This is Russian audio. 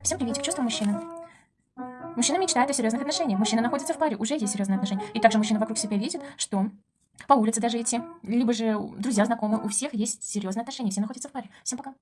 Всем приветик, чувства мужчины. Мужчина мечтает о серьезных отношениях. Мужчина находится в паре, уже есть серьезные отношения. И также мужчина вокруг себя видит, что по улице даже идти, либо же друзья, знакомые, у всех есть серьезные отношения, все находятся в паре. Всем пока.